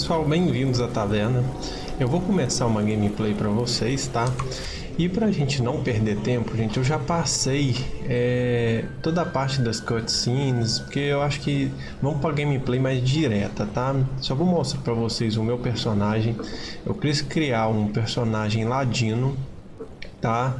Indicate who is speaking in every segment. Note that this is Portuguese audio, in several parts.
Speaker 1: Pessoal, bem-vindos à taverna. Eu vou começar uma gameplay para vocês, tá? E pra gente não perder tempo, gente, eu já passei é, toda a parte das cutscenes, porque eu acho que vamos pra gameplay mais direta, tá? Só vou mostrar pra vocês o meu personagem. Eu quis criar um personagem ladino, tá?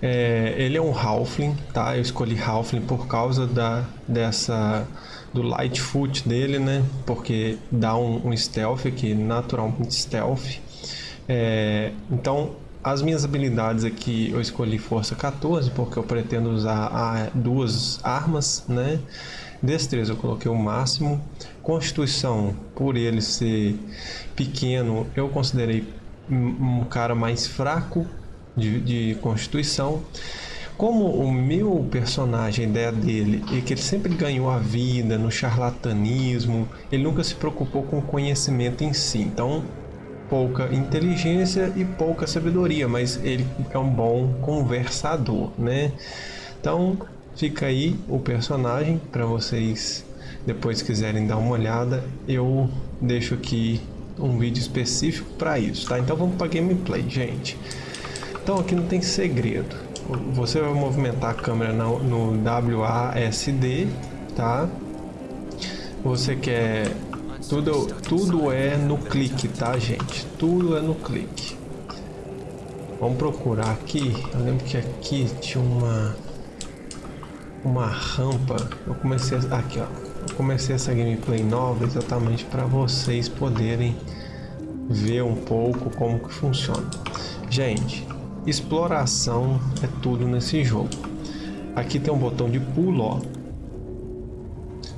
Speaker 1: É, ele é um Halfling, tá? Eu escolhi Halfling por causa da, dessa do Lightfoot dele, né? Porque dá um, um stealth aqui, naturalmente stealth. É, então, as minhas habilidades aqui, eu escolhi força 14, porque eu pretendo usar a, duas armas, né? Destreza eu coloquei o máximo. Constituição, por ele ser pequeno, eu considerei um cara mais fraco de, de constituição. Como o meu personagem, a ideia dele é que ele sempre ganhou a vida no charlatanismo, ele nunca se preocupou com o conhecimento em si. Então, pouca inteligência e pouca sabedoria, mas ele é um bom conversador, né? Então, fica aí o personagem para vocês depois quiserem dar uma olhada. Eu deixo aqui um vídeo específico para isso, tá? Então vamos para gameplay, gente. Então aqui não tem segredo. Você vai movimentar a câmera no, no WASD, tá? Você quer... Tudo, tudo é no clique, tá, gente? Tudo é no clique. Vamos procurar aqui. Eu lembro que aqui tinha uma... Uma rampa. Eu comecei... Aqui, ó. Eu comecei essa gameplay nova exatamente para vocês poderem ver um pouco como que funciona. Gente, Exploração é tudo nesse jogo. Aqui tem um botão de pulo, ó.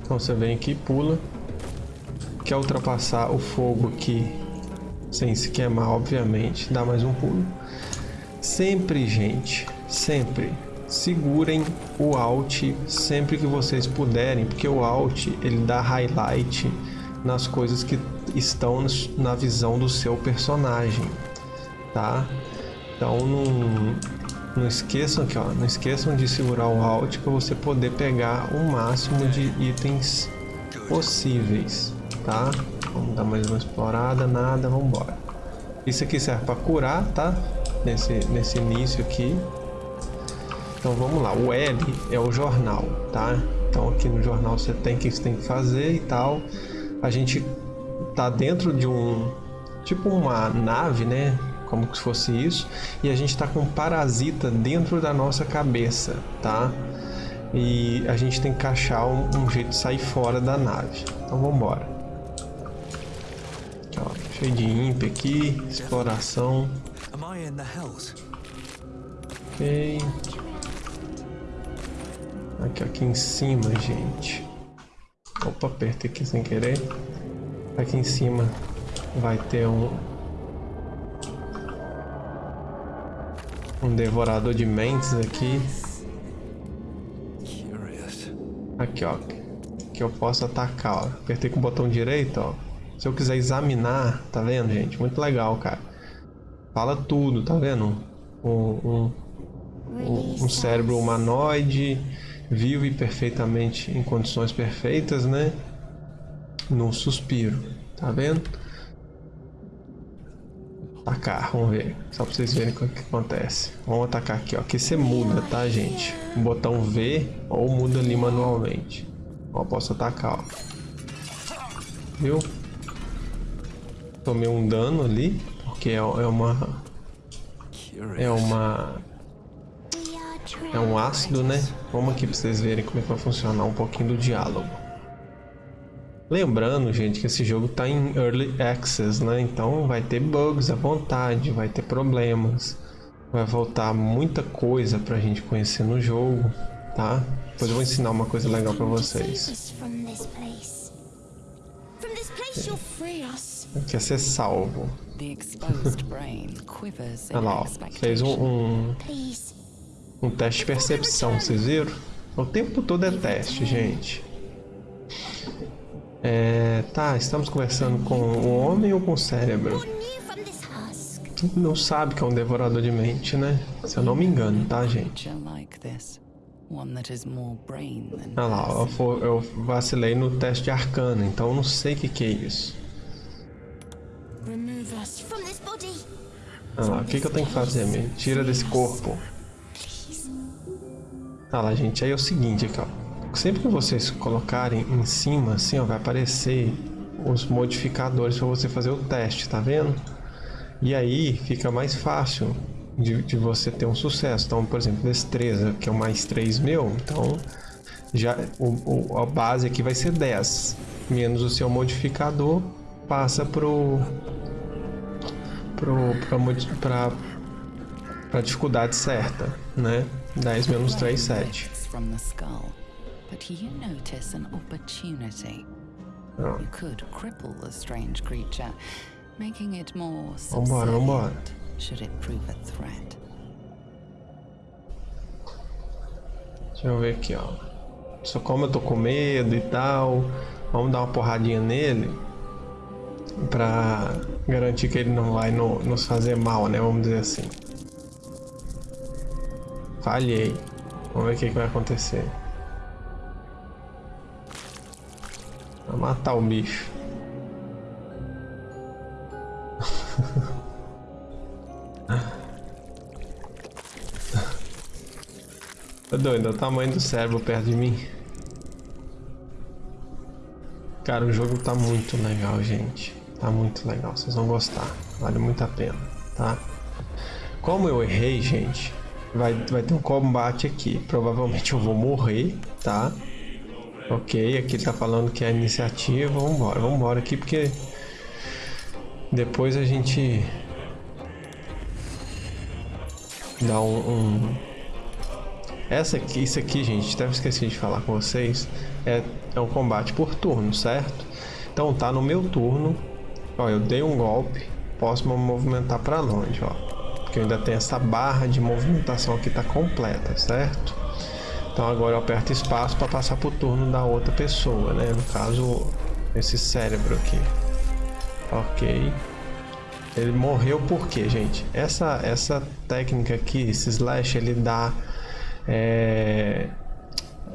Speaker 1: Então você vem aqui, pula. Quer ultrapassar o fogo aqui sem se queimar, obviamente, dá mais um pulo. Sempre, gente, sempre segurem o Alt sempre que vocês puderem, porque o Alt ele dá highlight nas coisas que estão na visão do seu personagem, tá? Então não, não esqueçam aqui, ó, não esqueçam de segurar o Alt para você poder pegar o máximo de itens possíveis, tá? Vamos dar mais uma explorada, nada, vamos embora. Isso aqui serve para curar, tá? Nesse, nesse início aqui. Então vamos lá, o L é o jornal, tá? Então aqui no jornal você tem que você tem que fazer e tal. A gente tá dentro de um tipo uma nave, né? Como se fosse isso, e a gente está com um parasita dentro da nossa cabeça, tá? E a gente tem que achar um, um jeito de sair fora da nave. Então vamos embora. cheio de imp aqui, exploração. Ok. Aqui, aqui em cima, gente. Opa, apertei aqui sem querer. Aqui em cima vai ter um, Um devorador de mentes aqui. Aqui, ó. Que eu posso atacar, ó. Apertei com o botão direito, ó. Se eu quiser examinar, tá vendo, gente? Muito legal, cara. Fala tudo, tá vendo? Um, um, um cérebro humanoide, vive perfeitamente em condições perfeitas, né? Num suspiro, tá vendo? Atacar, vamos ver. Só pra vocês verem o que acontece. Vamos atacar aqui, ó. Aqui você muda, tá, gente? O botão V ou muda ali manualmente. Ó, posso atacar, ó. Viu? Tomei um dano ali, porque é, é uma... É uma... É um ácido, né? Vamos aqui pra vocês verem como é que vai funcionar um pouquinho do diálogo. Lembrando, gente, que esse jogo está em Early Access, né? Então vai ter bugs à vontade, vai ter problemas. Vai voltar muita coisa para a gente conhecer no jogo, tá? Depois eu vou ensinar uma coisa legal para vocês. Quer ser salvo. Olha lá, ó. fez um, um, um teste de percepção, vocês viram? O tempo todo é teste, gente. É, tá, estamos conversando com o homem ou com o cérebro? Não sabe que é um devorador de mente, né? Se eu não me engano, tá, gente? Ah lá, eu, eu vacilei no teste de arcana, então eu não sei o que, que é isso. Ah lá, o que, que eu tenho que fazer, me Tira desse corpo. Ah lá, gente, aí é o seguinte aqui, ó. Sempre que vocês colocarem em cima, assim, ó, vai aparecer os modificadores para você fazer o teste, tá vendo? E aí fica mais fácil de, de, você ter um sucesso. Então, por exemplo, destreza, que é o mais 3 meu, então já o, o, a base aqui vai ser 10, menos o seu modificador passa pro pro para para dificuldade certa, né? 10 menos 3, 7. But you notice an opportunity. You could cripple the strange creature, making it more subservient should it prove a threat. Deixa eu ver aqui, ó. Só como eu tô com medo e tal, vamos dar uma porradinha nele pra garantir que ele não vai no, nos fazer mal, né? Vamos dizer assim. Falhei. Vamos ver o que, que vai acontecer. Matar o bicho. Tá doido, é o tamanho do cérebro perto de mim. Cara, o jogo tá muito legal, gente. Tá muito legal, vocês vão gostar. Vale muito a pena, tá? Como eu errei, gente, vai, vai ter um combate aqui. Provavelmente eu vou morrer, tá? Ok, aqui tá falando que é iniciativa. Vambora, vambora aqui porque... Depois a gente... Dá um, um essa aqui, isso aqui, gente, até esqueci de falar com vocês, é, é um combate por turno, certo? Então tá no meu turno, ó, eu dei um golpe, posso me movimentar para longe, ó. Porque eu ainda tenho essa barra de movimentação aqui tá completa, certo? Então agora eu aperto espaço para passar pro turno da outra pessoa, né? No caso, esse cérebro aqui. Ok. Ele morreu por quê, gente? Essa, essa técnica aqui, esse slash, ele dá é,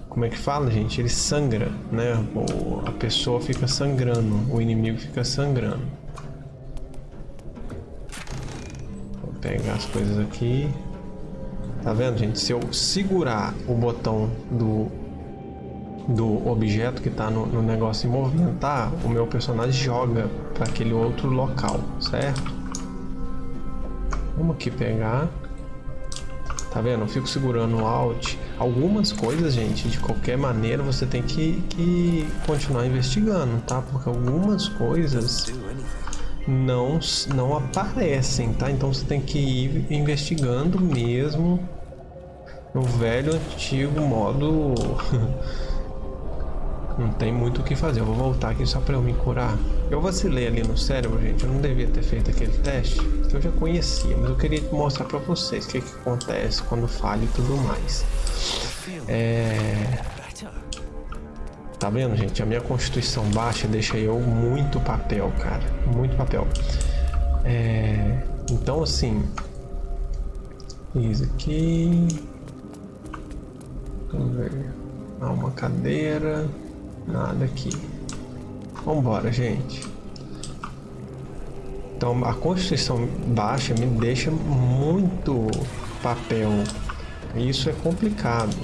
Speaker 1: como é que fala, gente? Ele sangra, né? a pessoa fica sangrando, o inimigo fica sangrando. Vou pegar as coisas aqui. Tá vendo, gente? Se eu segurar o botão do, do objeto que está no, no negócio e movimentar, o meu personagem joga para aquele outro local, certo? Vamos aqui pegar. Tá vendo? Eu fico segurando o Alt. Algumas coisas, gente, de qualquer maneira você tem que, que continuar investigando, tá? Porque algumas coisas não, não aparecem, tá? Então você tem que ir investigando mesmo no velho antigo modo Não tem muito o que fazer. Eu vou voltar aqui só pra eu me curar. Eu vacilei ali no cérebro, gente. Eu não devia ter feito aquele teste, que eu já conhecia. Mas eu queria mostrar pra vocês o que, que acontece quando falha e tudo mais. É... Tá vendo, gente? A minha constituição baixa deixa eu muito papel, cara. Muito papel. É... Então, assim... Isso aqui... Vamos ver... Ah, uma cadeira... Nada aqui. Vambora, gente. Então, a constituição baixa me deixa muito papel. Isso é complicado.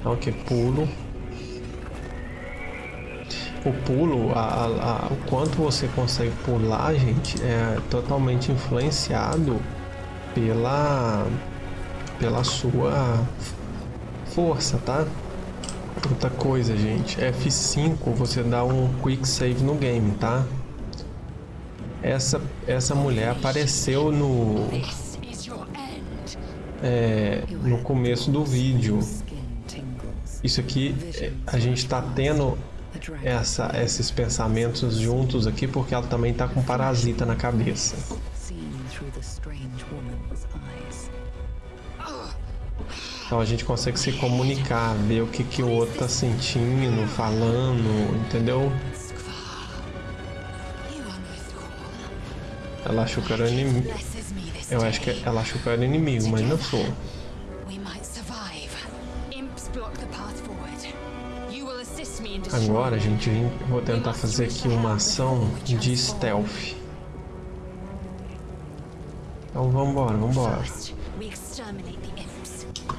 Speaker 1: Então, aqui, pulo. O pulo, a, a, a, o quanto você consegue pular, gente, é totalmente influenciado pela, pela sua força, tá? Outra coisa, gente, F5 você dá um quick save no game, tá? Essa, essa mulher apareceu no é, no começo do vídeo. Isso aqui, é, a gente está tendo essa, esses pensamentos juntos aqui porque ela também está com parasita na cabeça. Então a gente consegue se comunicar, ver o que, que o outro tá sentindo, falando, entendeu? Ela achou que era inimigo. Eu acho que ela achou que era inimigo, mas não sou. Agora, gente, vou tentar fazer aqui uma ação de stealth. Então vambora, vambora.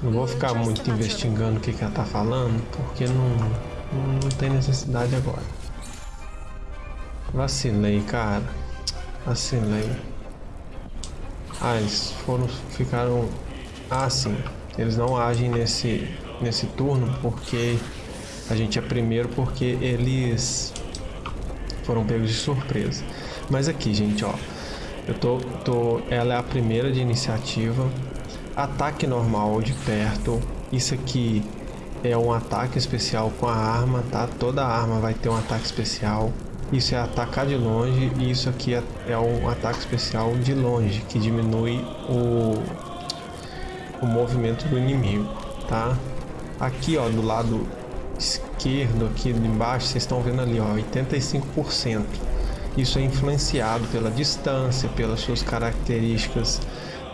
Speaker 1: Não vou ficar muito investigando o que, que ela tá falando, porque não, não, não tem necessidade agora. Vacilei, cara. Vacilei. Ah, eles foram, ficaram... Ah, sim. Eles não agem nesse, nesse turno porque a gente é primeiro porque eles foram pegos de surpresa. Mas aqui, gente, ó. Eu tô, tô... Ela é a primeira de iniciativa. Ataque normal de perto. Isso aqui é um ataque especial com a arma, tá? Toda arma vai ter um ataque especial. Isso é atacar de longe e isso aqui é, é um ataque especial de longe, que diminui o, o movimento do inimigo, tá? Aqui, ó, do lado esquerdo, aqui embaixo, vocês estão vendo ali, ó, 85%. Isso é influenciado pela distância, pelas suas características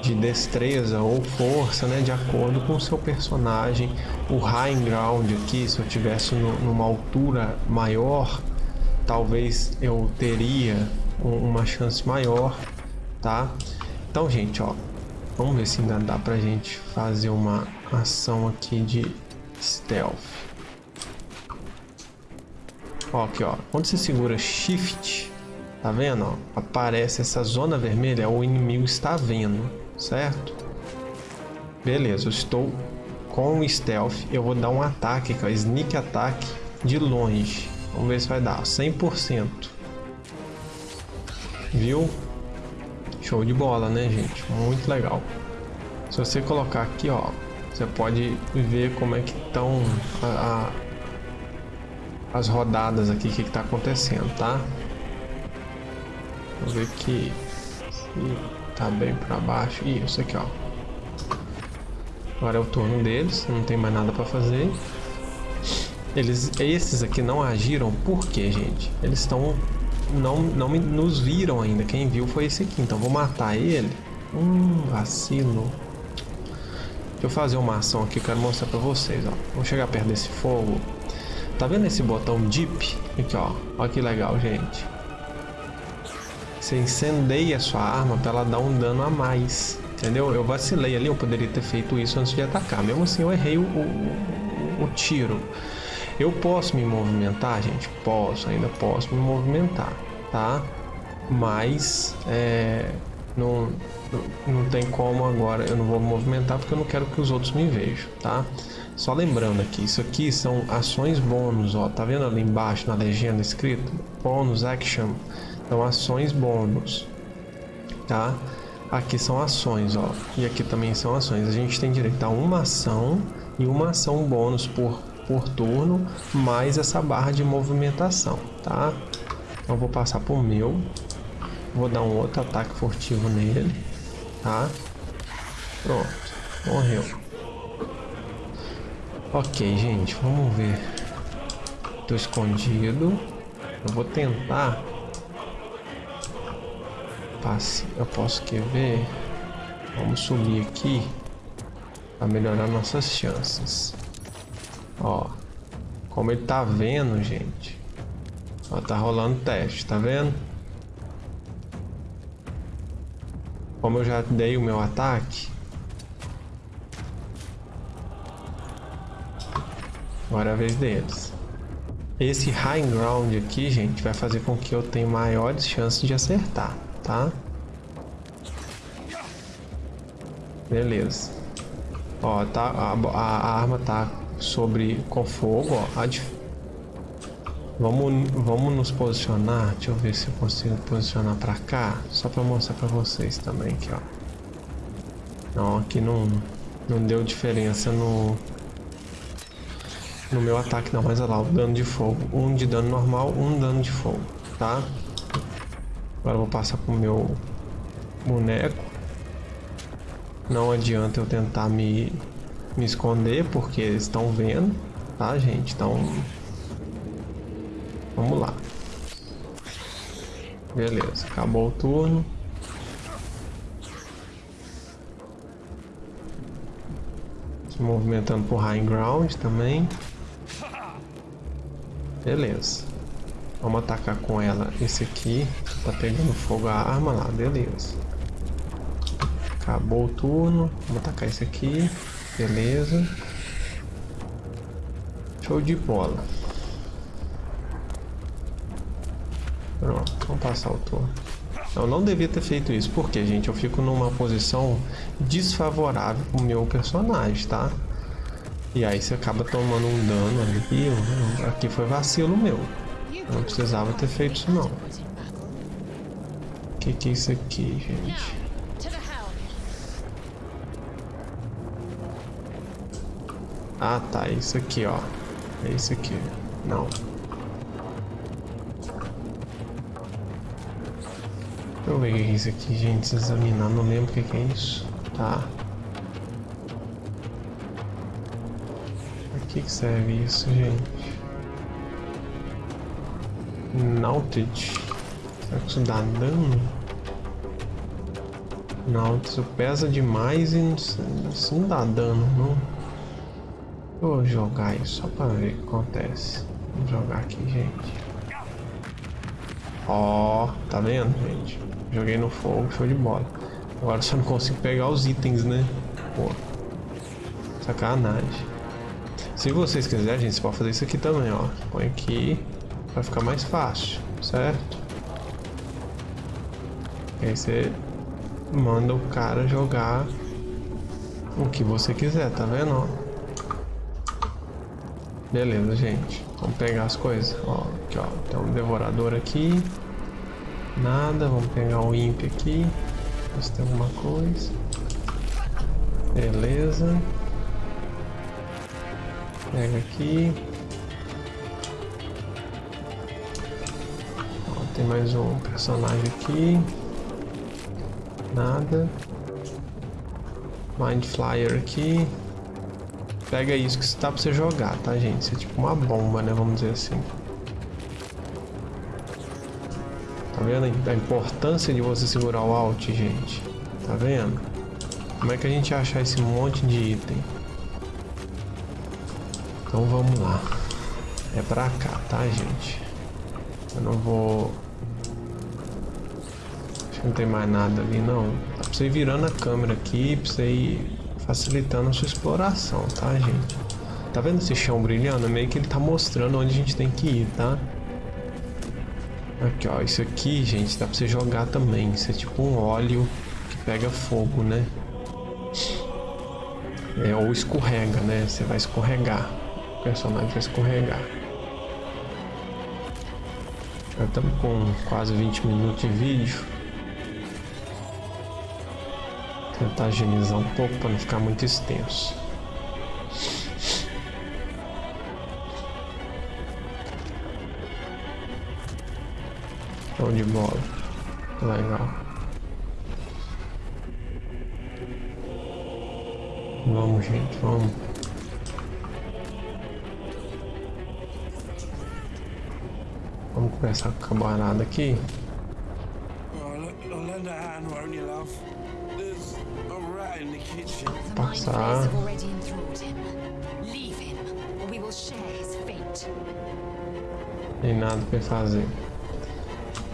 Speaker 1: de destreza ou força, né, de acordo com o seu personagem. O high ground aqui, se eu tivesse no, numa altura maior, talvez eu teria uma chance maior, tá? Então, gente, ó, vamos ver se ainda dá pra gente fazer uma ação aqui de stealth. Ó, aqui, ó, quando você segura shift, tá vendo, ó, aparece essa zona vermelha, o inimigo está vendo, certo? Beleza, eu estou com o stealth, eu vou dar um ataque, que é sneak attack de longe. Vamos ver se vai dar. 100%. Viu? Show de bola, né, gente? Muito legal. Se você colocar aqui, ó, você pode ver como é que estão as rodadas aqui, o que está acontecendo, tá? Vou ver que tá bem para baixo. Isso aqui, ó. Agora é o turno deles, não tem mais nada para fazer. Eles, esses aqui não agiram por quê, gente? Eles estão... Não, não nos viram ainda. Quem viu foi esse aqui. Então vou matar ele. Hum, vacilo. Deixa eu fazer uma ação aqui. Quero mostrar pra vocês, ó. Vou chegar perto desse fogo. Tá vendo esse botão Deep? Aqui, ó. Olha que legal, gente. Você incendeia a sua arma pra ela dar um dano a mais. Entendeu? Eu vacilei ali. Eu poderia ter feito isso antes de atacar. Mesmo assim, eu errei o, o, o tiro. Eu posso me movimentar, gente? Posso, ainda posso me movimentar, tá? Mas é, não, não tem como agora, eu não vou me movimentar porque eu não quero que os outros me vejam, tá? Só lembrando aqui, isso aqui são ações bônus, ó, tá vendo ali embaixo na legenda escrito? Bônus action, então ações bônus, tá? Aqui são ações, ó, e aqui também são ações. A gente tem direito a uma ação e uma ação bônus por por turno, mais essa barra de movimentação, tá? Então vou passar por meu, vou dar um outro ataque furtivo nele, tá? Pronto, morreu. Ok, gente, vamos ver. Tô escondido. Eu vou tentar. Passe. Eu posso quer ver. Vamos subir aqui para melhorar nossas chances. Ó, como ele tá vendo, gente. Ó, tá rolando teste, tá vendo? Como eu já dei o meu ataque. Agora é a vez deles. Esse high ground aqui, gente, vai fazer com que eu tenha maiores chances de acertar, tá? Beleza. Ó, tá, a, a arma tá sobre com fogo, ó. Vamos, vamos nos posicionar. Deixa eu ver se eu consigo posicionar para cá, só para mostrar para vocês também aqui, ó. Não, aqui não não deu diferença no no meu ataque não, mas olha lá, o dano de fogo, um de dano normal, um dano de fogo, tá? Agora eu vou passar pro meu boneco. Não adianta eu tentar me me esconder porque eles estão vendo, tá, gente? Então, vamos lá. Beleza, acabou o turno. Se movimentando por high ground também. Beleza. Vamos atacar com ela esse aqui. Tá pegando fogo a arma lá, beleza. Acabou o turno. Vou atacar esse aqui. Beleza. Show de bola. Pronto, vamos passar o turno. Eu não devia ter feito isso, porque, gente, eu fico numa posição desfavorável pro meu personagem, tá? E aí você acaba tomando um dano ali. Aqui foi vacilo meu. Eu não precisava ter feito isso, não. O que, que é isso aqui, gente? Ah, tá. É isso aqui, ó. É isso aqui. Não. Deixa eu ver o que é isso aqui, gente. Se examinar, não lembro o que é isso. Tá. Pra que, serve isso, gente? Nautage. Será que isso dá dano? Nautilus pesa demais e isso não dá dano, não. Vou jogar isso só pra ver o que acontece. Vamos jogar aqui, gente. Ó, oh, tá vendo, gente? Joguei no fogo, show de bola. Agora só não consigo pegar os itens, né? Pô. Sacanagem. Se vocês quiserem, gente, você pode fazer isso aqui também, ó. Põe aqui. Vai ficar mais fácil, certo? E aí você manda o cara jogar o que você quiser, tá vendo? Ó? Beleza, gente. Vamos pegar as coisas. Ó, aqui, ó. Tem um devorador aqui. Nada, vamos pegar o imp aqui. Ver se tem alguma coisa. Beleza. Pega aqui. Ó, tem mais um personagem aqui. Nada. Mind Flyer aqui. Pega isso que está pra você jogar, tá, gente? Isso é tipo uma bomba, né? Vamos dizer assim. Tá vendo a importância de você segurar o Alt, gente? Tá vendo? Como é que a gente achar esse monte de item? Então vamos lá. É pra cá, tá, gente? Eu não vou... Acho que não tem mais nada ali, não. Dá pra você ir virando a câmera aqui, pra você ir facilitando a sua exploração, tá, gente? Tá vendo esse chão brilhando? Meio que ele tá mostrando onde a gente tem que ir, tá? Aqui, ó. Isso aqui, gente, dá pra você jogar também. Isso é tipo um óleo que pega fogo, né? É, ou escorrega, né? Você vai escorregar. O personagem vai escorregar. Já estamos com quase 20 minutos de vídeo. Tentar agilizar um pouco para não ficar muito extenso. Show de bola. Legal. Vamos, gente, vamos. Vamos conversar com o camarada aqui. Passar. Tem nada pra fazer.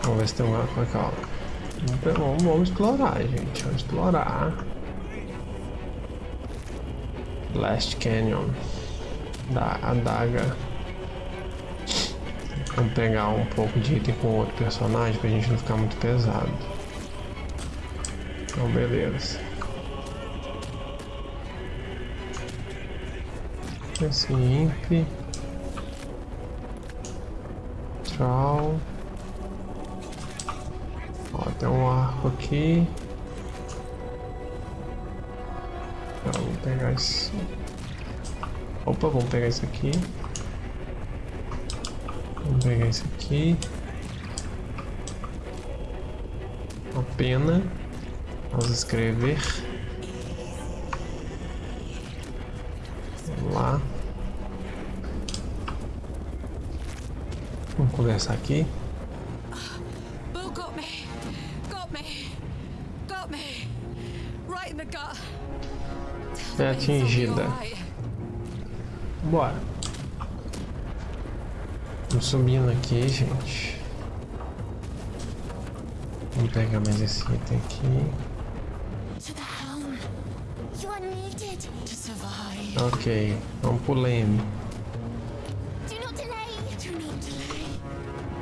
Speaker 1: Vamos ver se tem uma coisa. Calma. Vamos, vamos explorar, gente. Vamos explorar. Last Canyon. Da adaga. Vamos pegar um pouco de item com outro personagem pra gente não ficar muito pesado. Então, beleza. Esse imp. Troll. Tem um arco aqui. Tá, vamos pegar isso. Opa, vamos pegar isso aqui. Vamos pegar isso aqui. Uma pena. Vamos escrever. Vamos lá. Vamos conversar aqui. É atingida. Bora. Vamos subindo aqui, gente. Vamos pegar mais esse item aqui. Ok, vamos pro leme.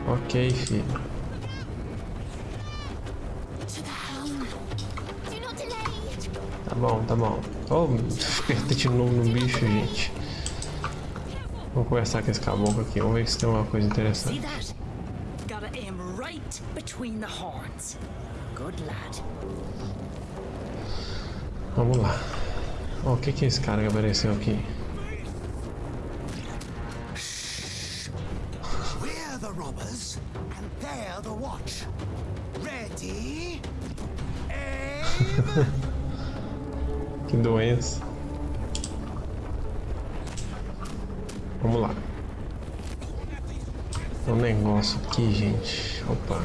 Speaker 1: Ok, filho. Tá bom, tá bom. Oh, apertei de novo no bicho, gente. Vamos conversar com esse caboclo aqui. Vamos ver se tem alguma coisa interessante. Vamos lá. O que que é esse cara que apareceu aqui?
Speaker 2: Robbers, and they're the watch. Ready?
Speaker 1: Que doença. Vamos lá. Tem um negócio aqui, gente. Opa.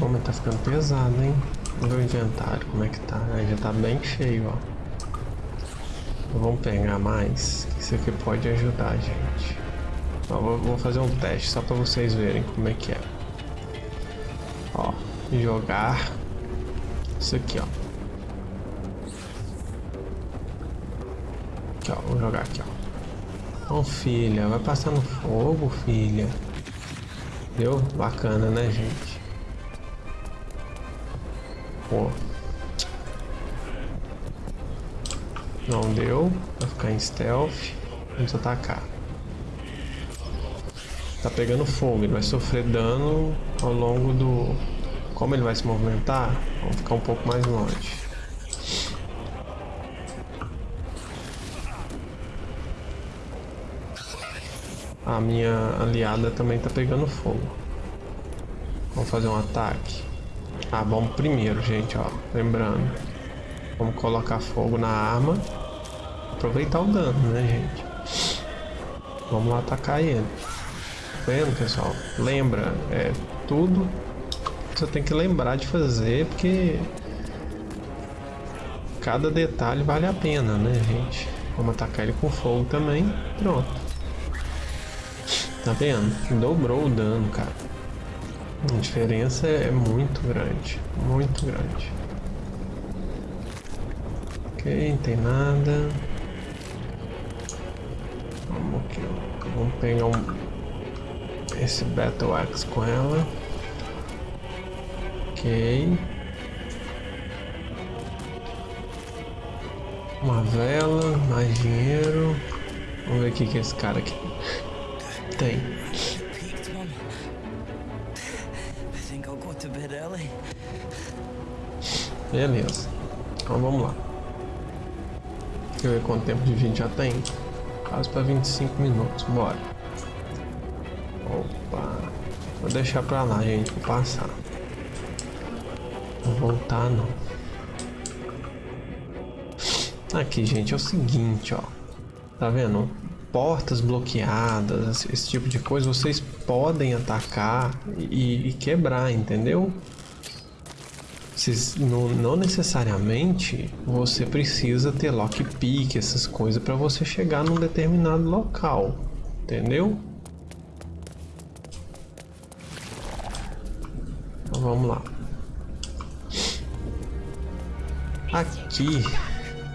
Speaker 1: O homem tá ficando pesado, hein? O inventário, como é que tá. Aí já tá bem cheio, ó. Vamos pegar mais, isso aqui pode ajudar, gente. Ó, vou, fazer um teste só pra vocês verem como é que é. Ó, jogar isso aqui, ó. Aqui, ó. Vou jogar aqui, ó. Ô, filha, vai passar no fogo, filha. Deu? Bacana, né, gente? Pô. Não deu. Vai ficar em stealth. Vamos atacar. Tá pegando fogo. Ele vai sofrer dano ao longo do... Como ele vai se movimentar, vamos ficar um pouco mais longe. A minha aliada também tá pegando fogo. Vamos fazer um ataque. Ah, vamos primeiro, gente, ó. Lembrando. Vamos colocar fogo na arma. Aproveitar o dano, né, gente? Vamos lá atacar ele. Vendo, pessoal? Lembra, é tudo você tem que lembrar de fazer, porque cada detalhe vale a pena, né, gente? Vamos atacar ele com fogo também. Pronto. Tá vendo? Dobrou o dano, cara. A diferença é muito grande. Muito grande. Ok, não tem nada. Vamos aqui. Vamos pegar um. Esse Battle Axe com ela. Ok. Uma vela, mais dinheiro. Vamos ver o que, esse cara aqui tem. Beleza. Então vamos lá. Deixa eu ver quanto tempo de vídeo já tem. Quase para 25 minutos. Bora. Deixar pra lá, gente. Vou passar. Vou voltar não. Aqui, gente, é o seguinte, ó. Tá vendo? Portas bloqueadas, esse tipo de coisa, vocês podem atacar e, e quebrar, entendeu? Não, não necessariamente você precisa ter lockpick, essas coisas, para você chegar num determinado local, entendeu? Aqui,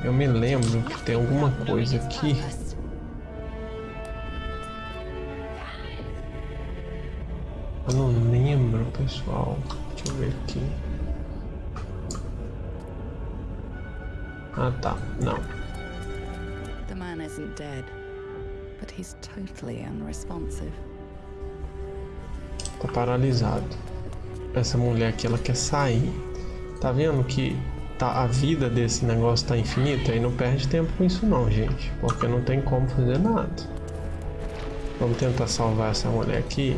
Speaker 1: eu me lembro que tem alguma coisa aqui. Eu não lembro, pessoal. Deixa eu ver aqui. Ah, tá. Não.
Speaker 3: The man isn't dead, but he's totally unresponsive.
Speaker 1: Tá paralisado. Essa mulher aqui, ela quer sair. Tá vendo que tá, a vida desse negócio tá infinita? E não perde tempo com isso não, gente. Porque não tem como fazer nada. Vamos tentar salvar essa mulher aqui.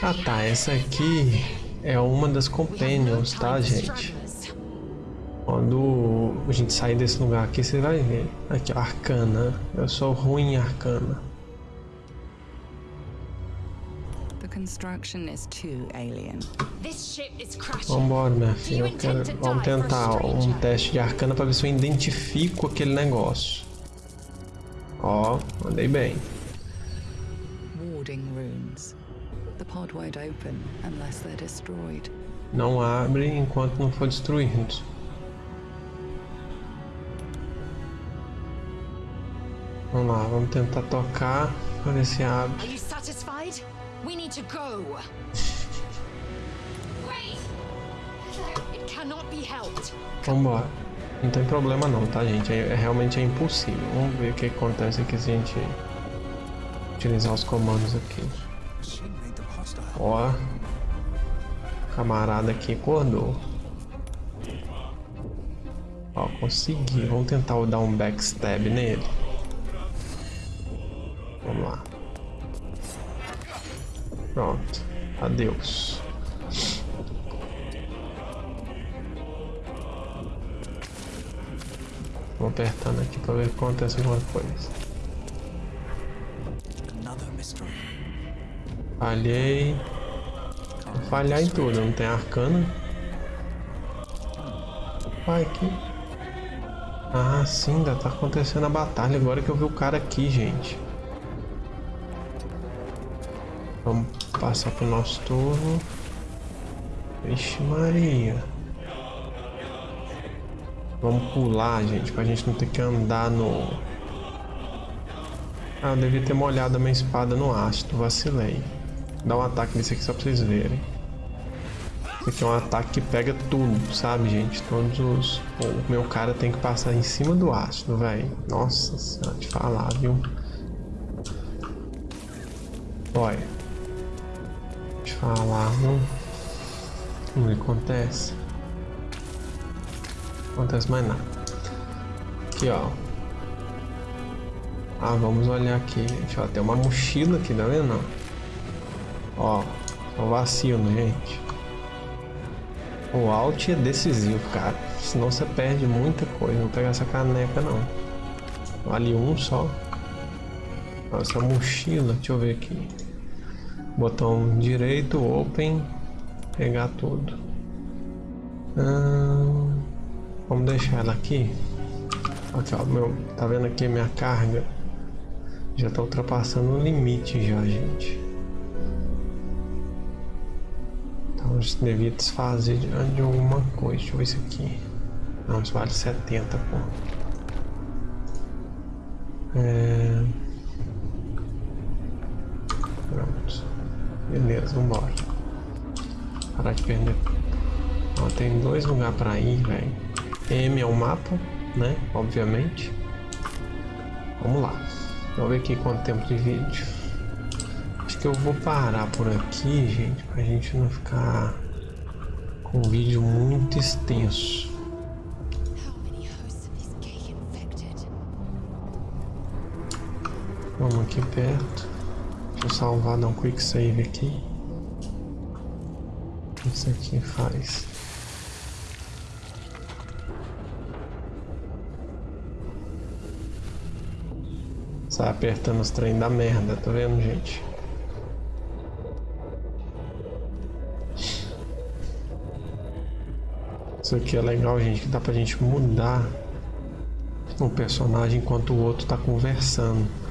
Speaker 1: Ah tá, essa aqui é uma das companions, tá gente? Quando a gente sair desse lugar aqui, você vai ver. Aqui, Arcana. Eu sou ruim em Arcana.
Speaker 3: Construction is too alien.
Speaker 4: This ship is crashing.
Speaker 1: Vambora, minha filha. Quero... Vamos tentar um teste de arcana pra ver se eu identifico aquele negócio. Ó, andei bem.
Speaker 3: Warding runes. The pod won't open unless they're destroyed.
Speaker 1: Não abre enquanto não for destruído. Vamos lá, vamos tentar tocar para ver se abre.
Speaker 5: Are you satisfied? We need to go. It cannot be helped.
Speaker 1: Não tem problema não, tá gente? É, é- realmente é impossível. Vamos ver o que acontece aqui se a gente utilizar os comandos aqui. Ó. Camarada aqui acordou. Ó, consegui. Vamos tentar dar um backstab nele. Adeus. Vou apertando aqui pra ver se acontece alguma coisa.
Speaker 2: Another mystery.
Speaker 1: Falhei. Vou falhar em tudo, não tem arcana. Vai aqui. Ah, sim, ainda tá acontecendo a batalha. Agora que eu vi o cara aqui, gente. Vamos passar pro nosso turno. Vixe Maria. Vamos pular, gente, pra gente não ter que andar no... Ah, eu devia ter molhado a minha espada no ácido, vacilei. Dá um ataque nesse aqui só pra vocês verem. Esse aqui é um ataque que pega tudo, sabe, gente? Todos os... O meu cara tem que passar em cima do ácido, velho. Nossa senhora, te falar, viu? Olha. Falar, não... Não acontece. Acontece mais nada. Aqui, ó. Ah, vamos olhar aqui, gente. Ó, tem uma mochila aqui, tá vendo? Ó, só vacilo, gente. O alt é decisivo, cara. Senão você perde muita coisa. Não pegar essa caneca, não. Vale um só. Essa mochila, deixa eu ver aqui. Botão direito, open. Pegar tudo. Hum, vamos deixar ela aqui. Aqui, ó, meu, tá vendo aqui minha carga? Já tá ultrapassando o limite já, gente. Então a gente devia desfazer de, de alguma coisa. Deixa eu ver isso aqui. Não, isso vale 70, pô. É... Pronto. Beleza, vambora. Parar de perder. Ó, tem dois lugares pra ir, velho. M é o mapa, né? Obviamente. Vamos lá. Vamos ver aqui quanto tempo de vídeo. Acho que eu vou parar por aqui, gente, pra gente não ficar com um vídeo muito extenso. Vamos aqui perto. Eu salvar, dar um quick save aqui. Isso aqui faz? Sai apertando os trem da merda, tá vendo, gente? Isso aqui é legal, gente, que dá pra gente mudar o personagem enquanto o outro tá conversando.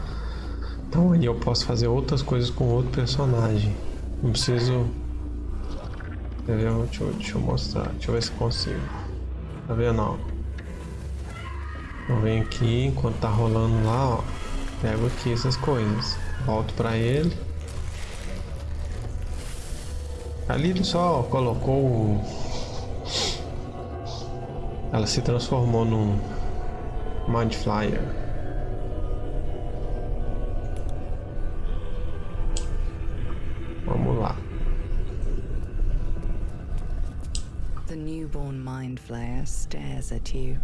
Speaker 1: Então aí eu posso fazer outras coisas com outro personagem. Não preciso. Deixa eu, deixa eu mostrar. Deixa eu ver se consigo. Tá vendo? Ó? Eu venho aqui enquanto tá rolando lá, ó. Pego aqui essas coisas. Volto pra ele. Ali ele só colocou. Ela se transformou num Mind Flyer.
Speaker 3: The newborn mind flayer stares at you,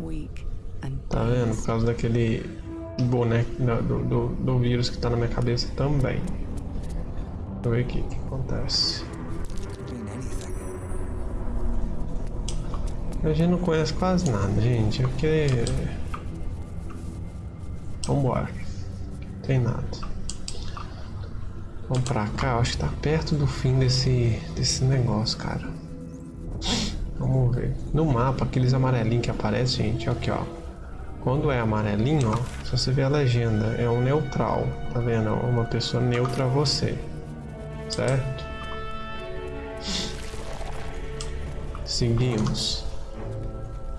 Speaker 3: weak and
Speaker 1: Tá vendo? Por causa daquele boneco da- do, do, do vírus que tá na minha cabeça também. Deixa eu ver o que acontece. A gente não conhece quase nada, gente. É porque. Vambora. Não tem nada. Vamos pra cá, eu acho que tá perto do fim desse, desse negócio, cara. Vamos ver. No mapa, aqueles amarelinhos que aparecem, gente, aqui ó. Quando é amarelinho, ó, se você ver a legenda, é um neutral, tá vendo? Uma pessoa neutra a você, certo? Seguimos.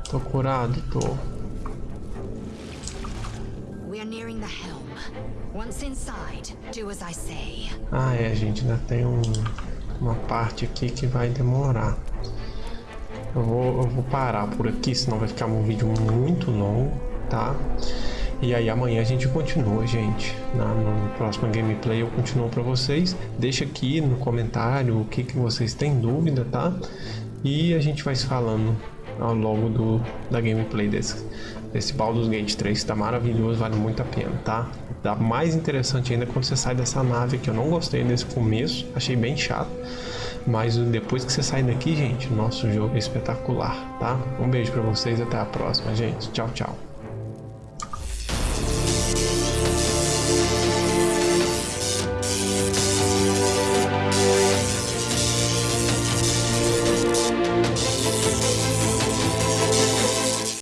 Speaker 1: Tô curado? Tô.
Speaker 4: We are nearing the helm. Once inside, do as I say.
Speaker 1: Ah, é, gente. Ainda tem um, uma parte aqui que vai demorar. Eu vou, eu vou parar por aqui, senão vai ficar um vídeo muito longo, tá? E aí amanhã a gente continua, gente. Na, no próximo gameplay eu continuo para vocês. Deixa aqui no comentário o que, que vocês têm dúvida, tá? E a gente vai se falando ao longo do, da gameplay desse, desse Baldur's Gate 3. Tá maravilhoso, vale muito a pena, tá? Dá mais interessante ainda quando você sai dessa nave que eu não gostei desse começo. Achei bem chato. Mas depois que você sai daqui, gente, nosso jogo é espetacular, tá? Um beijo para vocês até a próxima, gente. Tchau, tchau.